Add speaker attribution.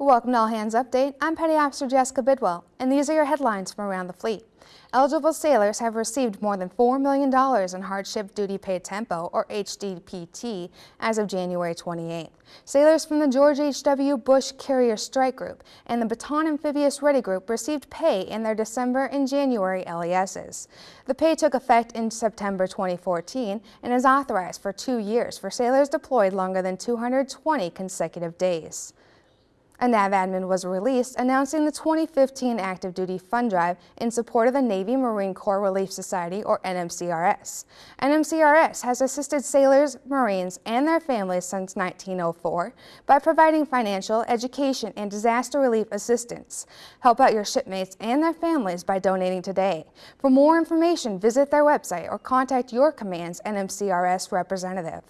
Speaker 1: Welcome to All Hands Update. I'm Petty Officer Jessica Bidwell, and these are your headlines from around the fleet. Eligible sailors have received more than $4 million in Hardship Duty Pay Tempo, or HDPT, as of January 28. Sailors from the George H.W. Bush Carrier Strike Group and the Bataan Amphibious Ready Group received pay in their December and January LESs. The pay took effect in September 2014 and is authorized for two years for sailors deployed longer than 220 consecutive days. A NAVADMIN was released announcing the 2015 Active Duty Fund Drive in support of the Navy Marine Corps Relief Society, or NMCRS. NMCRS has assisted sailors, Marines, and their families since 1904 by providing financial, education, and disaster relief assistance. Help out your shipmates and their families by donating today. For more information, visit their website or contact your command's NMCRS representative.